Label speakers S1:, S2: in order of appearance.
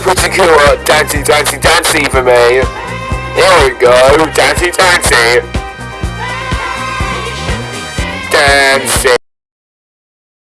S1: particular dancey, dancey, dancey for me. Here we go, dancey, dancey. Dancing.